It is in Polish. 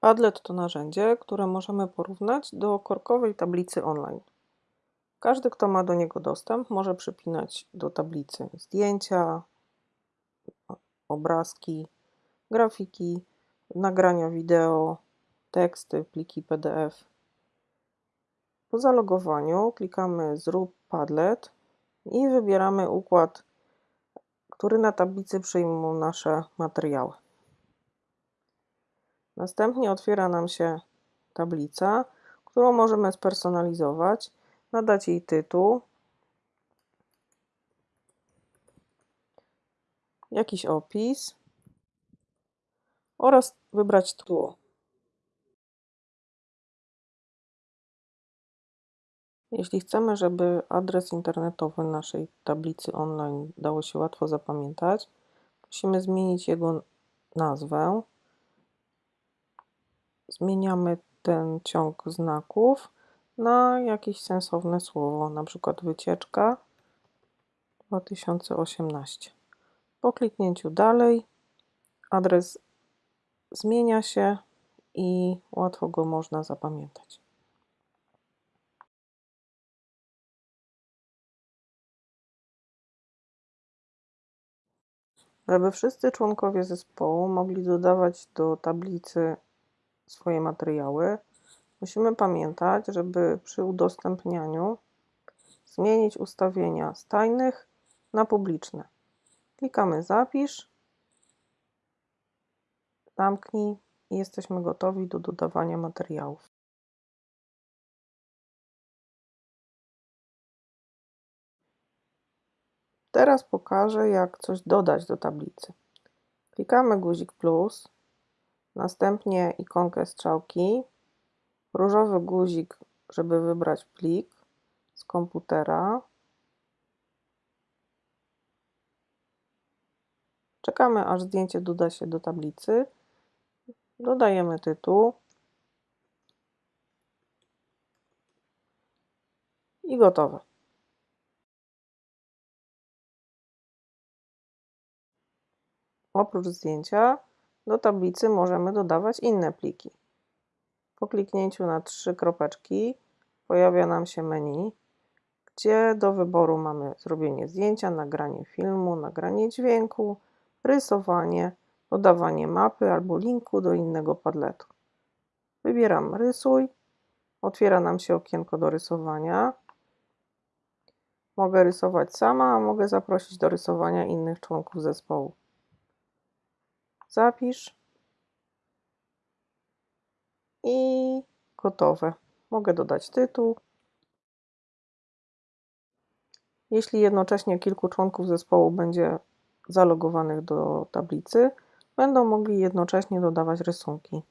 Padlet to narzędzie, które możemy porównać do korkowej tablicy online. Każdy, kto ma do niego dostęp, może przypinać do tablicy zdjęcia, obrazki, grafiki, nagrania wideo, teksty, pliki PDF. Po zalogowaniu klikamy Zrób Padlet i wybieramy układ, który na tablicy przyjmą nasze materiały. Następnie otwiera nam się tablica, którą możemy spersonalizować, nadać jej tytuł, jakiś opis oraz wybrać tło. Jeśli chcemy, żeby adres internetowy naszej tablicy online dało się łatwo zapamiętać, musimy zmienić jego nazwę. Zmieniamy ten ciąg znaków na jakieś sensowne słowo, na przykład wycieczka 2018. Po kliknięciu dalej adres zmienia się i łatwo go można zapamiętać. Żeby wszyscy członkowie zespołu mogli dodawać do tablicy swoje materiały, musimy pamiętać, żeby przy udostępnianiu zmienić ustawienia z tajnych na publiczne. Klikamy Zapisz, zamknij i jesteśmy gotowi do dodawania materiałów. Teraz pokażę, jak coś dodać do tablicy. Klikamy guzik plus, następnie ikonkę strzałki, różowy guzik, żeby wybrać plik z komputera. Czekamy, aż zdjęcie doda się do tablicy. Dodajemy tytuł. I gotowe. Oprócz zdjęcia do tablicy możemy dodawać inne pliki. Po kliknięciu na trzy kropeczki pojawia nam się menu, gdzie do wyboru mamy zrobienie zdjęcia, nagranie filmu, nagranie dźwięku, rysowanie, dodawanie mapy albo linku do innego padletu. Wybieram rysuj, otwiera nam się okienko do rysowania. Mogę rysować sama, a mogę zaprosić do rysowania innych członków zespołu. Zapisz i gotowe. Mogę dodać tytuł. Jeśli jednocześnie kilku członków zespołu będzie zalogowanych do tablicy, będą mogli jednocześnie dodawać rysunki.